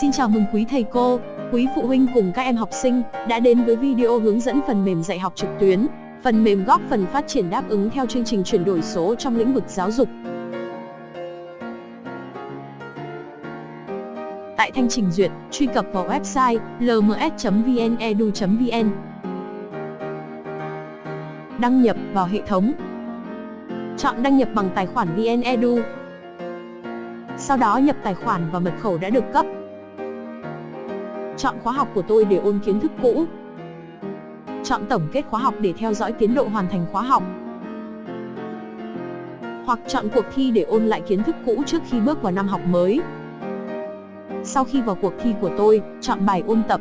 Xin chào mừng quý thầy cô, quý phụ huynh cùng các em học sinh đã đến với video hướng dẫn phần mềm dạy học trực tuyến. Phần mềm góp phần phát triển đáp ứng theo chương trình chuyển đổi số trong lĩnh vực giáo dục. Tại thanh trình duyệt, truy cập vào website lms.vnedu.vn. Đăng nhập vào hệ thống. Chọn đăng nhập bằng tài khoản VnEdu. Sau đó nhập tài khoản và mật khẩu đã được cấp. Chọn khóa học của tôi để ôn kiến thức cũ. Chọn tổng kết khóa học để theo dõi tiến độ hoàn thành khóa học. Hoặc chọn cuộc thi để ôn lại kiến thức cũ trước khi bước vào năm học mới. Sau khi vào cuộc thi của tôi, chọn bài ôn tập.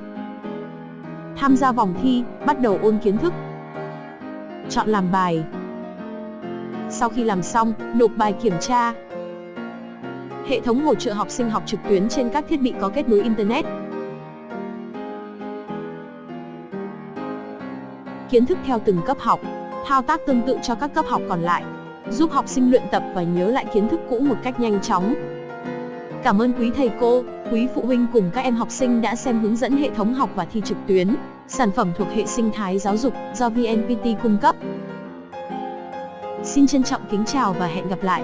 Tham gia vòng thi, bắt đầu ôn kiến thức. Chọn làm bài. Sau khi làm xong, nộp bài kiểm tra. Hệ thống hỗ trợ học sinh học trực tuyến trên các thiết bị có kết nối Internet. Kiến thức theo từng cấp học, thao tác tương tự cho các cấp học còn lại, giúp học sinh luyện tập và nhớ lại kiến thức cũ một cách nhanh chóng. Cảm ơn quý thầy cô, quý phụ huynh cùng các em học sinh đã xem hướng dẫn hệ thống học và thi trực tuyến, sản phẩm thuộc hệ sinh thái giáo dục do VNPT cung cấp. Xin trân trọng kính chào và hẹn gặp lại.